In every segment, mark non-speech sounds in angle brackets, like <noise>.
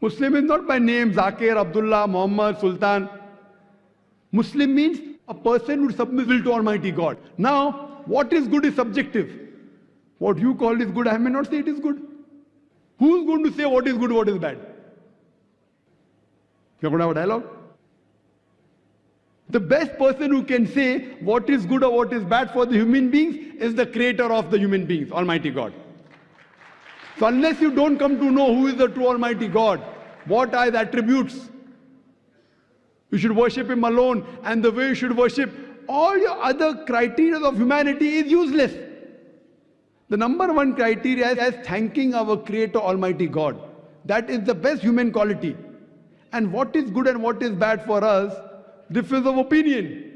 Muslim is not by name Zakir, Abdullah, Muhammad, Sultan. Muslim means a person who submits will to Almighty God. Now, what is good is subjective. What you call is good, I may not say it is good. Who's going to say what is good, what is bad? You're going to have a dialogue? The best person who can say what is good or what is bad for the human beings is the creator of the human beings, Almighty God. So unless you don't come to know who is the true Almighty God, what are his attributes, you should worship him alone and the way you should worship all your other criteria of humanity is useless. The number one criteria is thanking our creator Almighty God. That is the best human quality. And what is good and what is bad for us differs of opinion.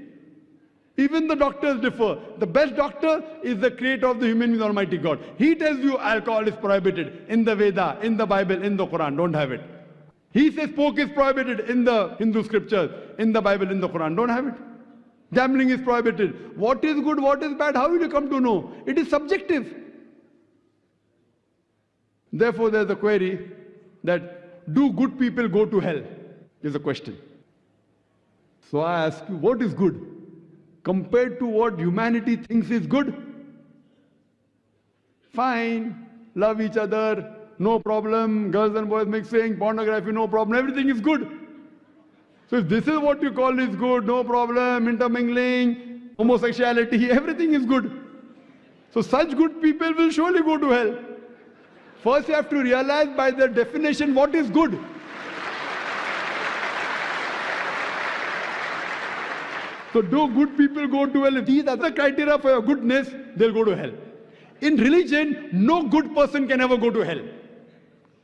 Even the doctors differ. The best doctor is the creator of the human being, Almighty God. He tells you alcohol is prohibited in the Veda, in the Bible, in the Quran. Don't have it. He says pork is prohibited in the Hindu scriptures, in the Bible, in the Quran. Don't have it. Gambling is prohibited. What is good, what is bad, how will you come to know? It is subjective. Therefore, there's a query that do good people go to hell? Is a question. So I ask you, what is good? Compared to what humanity thinks is good? Fine, love each other, no problem, girls and boys mixing, pornography, no problem, everything is good. So if this is what you call is good, no problem, intermingling, homosexuality, <laughs> everything is good. So such good people will surely go to hell. First you have to realize by the definition what is good. So do good people go to hell? If these are the criteria for your goodness, they'll go to hell. In religion, no good person can ever go to hell.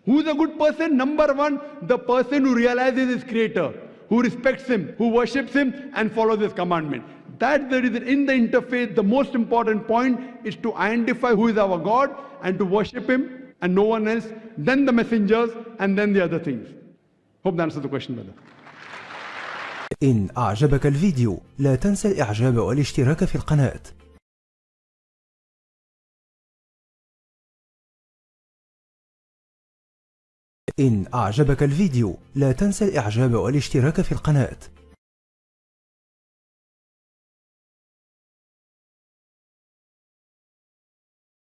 Who is a good person? Number one, the person who realizes his creator, who respects him, who worships him and follows his commandment. That's the reason in the interfaith, the most important point is to identify who is our God and to worship him and no one else, then the messengers and then the other things. Hope that answers the question, brother. إن أعجبك الفيديو لا تنسى الإعجاب والاشتراك في القناة. إن أعجبك الفيديو لا تنسى الإعجاب والاشتراك في القناة.